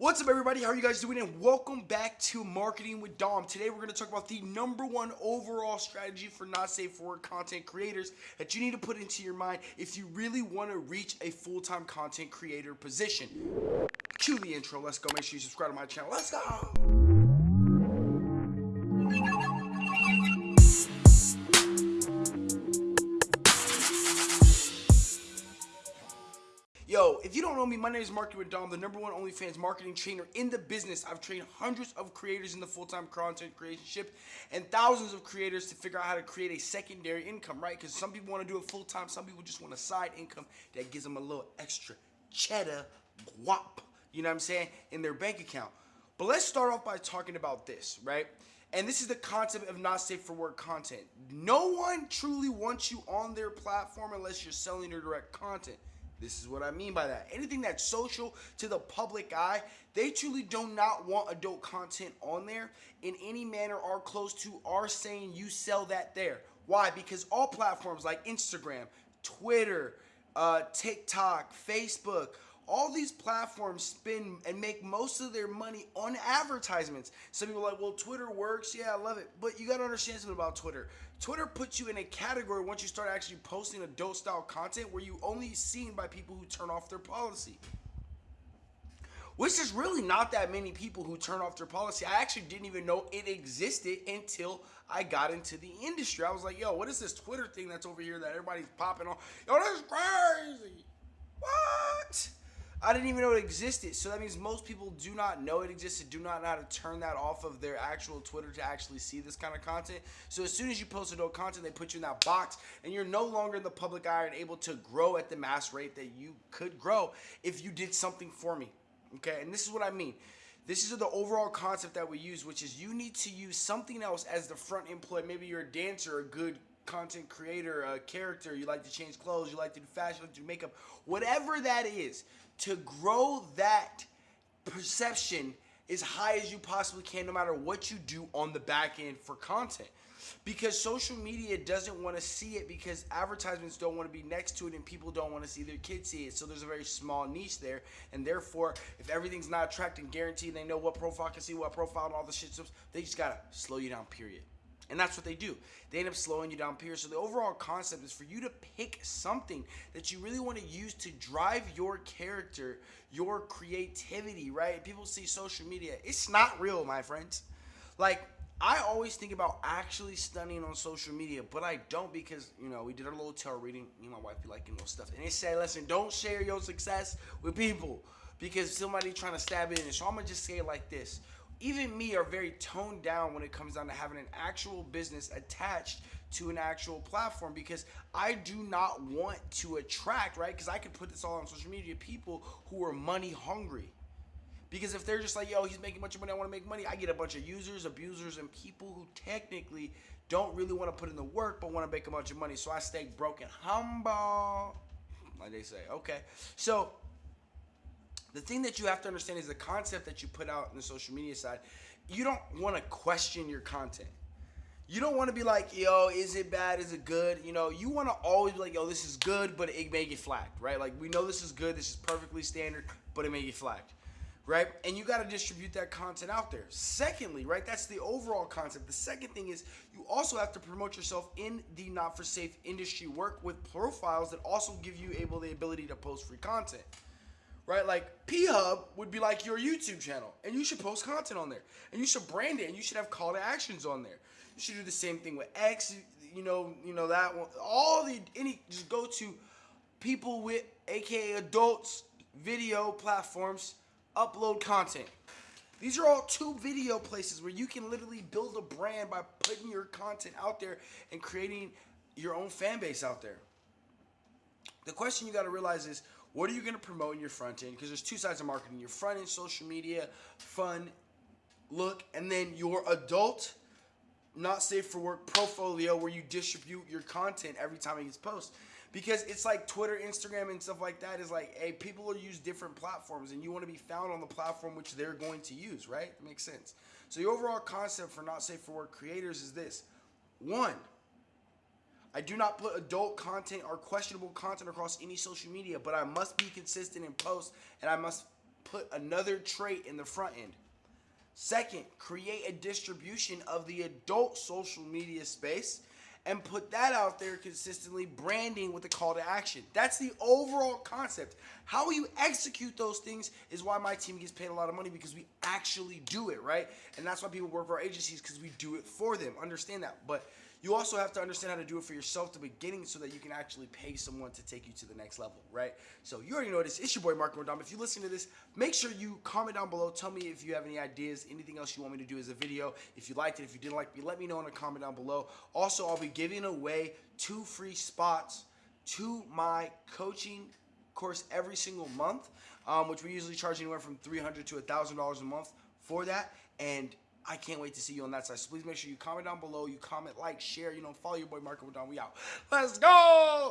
What's up, everybody? How are you guys doing? And welcome back to Marketing with Dom. Today, we're going to talk about the number one overall strategy for not safe for work content creators that you need to put into your mind if you really want to reach a full time content creator position. Cue the intro. Let's go. Make sure you subscribe to my channel. Let's go. If you don't know me, my name is Marketing with Dom, the number one OnlyFans marketing trainer in the business. I've trained hundreds of creators in the full-time content creation ship and thousands of creators to figure out how to create a secondary income, right? Because some people want to do it full-time, some people just want a side income that gives them a little extra cheddar guap, you know what I'm saying, in their bank account. But let's start off by talking about this, right? And this is the concept of not safe for work content. No one truly wants you on their platform unless you're selling their direct content. This is what I mean by that. Anything that's social to the public eye, they truly do not want adult content on there in any manner or close to are saying you sell that there. Why? Because all platforms like Instagram, Twitter, uh, TikTok, Facebook, all these platforms spend and make most of their money on advertisements. Some people are like, well, Twitter works. Yeah, I love it. But you got to understand something about Twitter. Twitter puts you in a category once you start actually posting adult style content where you only seen by people who turn off their policy. Which is really not that many people who turn off their policy. I actually didn't even know it existed until I got into the industry. I was like, yo, what is this Twitter thing that's over here that everybody's popping on? Yo, that's crazy. What? I didn't even know it existed. So that means most people do not know it existed, do not know how to turn that off of their actual Twitter to actually see this kind of content. So as soon as you post adult content, they put you in that box and you're no longer in the public eye and able to grow at the mass rate that you could grow if you did something for me. Okay, and this is what I mean. This is the overall concept that we use, which is you need to use something else as the front employee. Maybe you're a dancer, a good content creator, a character, you like to change clothes, you like to do fashion, you like to do makeup, whatever that is to grow that perception as high as you possibly can no matter what you do on the back end for content. Because social media doesn't want to see it because advertisements don't want to be next to it and people don't want to see their kids see it. So there's a very small niche there. And therefore if everything's not tracked and guaranteed they know what profile can see what profile and all the shit. They just gotta slow you down period and that's what they do. They end up slowing you down, period. So the overall concept is for you to pick something that you really want to use to drive your character, your creativity, right? People see social media. It's not real, my friends. Like, I always think about actually studying on social media, but I don't because, you know, we did our little tarot reading. Me and my wife be liking little stuff. And they say, listen, don't share your success with people because somebody trying to stab it in. So I'm going to just say it like this even me are very toned down when it comes down to having an actual business attached to an actual platform because I do not want to attract, right? Because I could put this all on social media, people who are money hungry. Because if they're just like, yo, he's making a bunch of money, I want to make money, I get a bunch of users, abusers, and people who technically don't really want to put in the work but want to make a bunch of money. So I stay broken humble, like they say. Okay. So the thing that you have to understand is the concept that you put out in the social media side. You don't want to question your content. You don't want to be like, yo, is it bad? Is it good? You know, you want to always be like, yo, this is good, but it may get flagged, right? Like, we know this is good, this is perfectly standard, but it may get flagged, right? And you got to distribute that content out there. Secondly, right, that's the overall concept. The second thing is you also have to promote yourself in the not for safe industry. Work with profiles that also give you able the ability to post free content right? Like P Hub would be like your YouTube channel, and you should post content on there, and you should brand it, and you should have call to actions on there. You should do the same thing with X, you know, you know that one. All the any just go to people with AKA adults video platforms, upload content. These are all two video places where you can literally build a brand by putting your content out there and creating your own fan base out there. The question you got to realize is what are you going to promote in your front end? Because there's two sides of marketing your front end, social media, fun look, and then your adult, not safe for work portfolio where you distribute your content every time it gets posted. Because it's like Twitter, Instagram, and stuff like that is like, hey, people will use different platforms and you want to be found on the platform which they're going to use, right? It makes sense. So the overall concept for not safe for work creators is this. One, I do not put adult content or questionable content across any social media, but I must be consistent in posts and I must put another trait in the front end. Second, create a distribution of the adult social media space and put that out there consistently, branding with a call to action. That's the overall concept. How you execute those things is why my team gets paid a lot of money because we actually do it, right? And that's why people work for our agencies because we do it for them. Understand that. But you also have to understand how to do it for yourself to beginning so that you can actually pay someone to take you to the next level, right? So you already know this. It's your boy Mark Rodam. If you listen to this, make sure you comment down below. Tell me if you have any ideas, anything else you want me to do as a video. If you liked it, if you didn't like me, let me know in a comment down below. Also, I'll be giving away two free spots to my coaching course every single month, um, which we usually charge anywhere from 300 to $1,000 a month for that. And I can't wait to see you on that side. So please make sure you comment down below. You comment, like, share. You know, follow your boy Marco Don. We out. Let's go.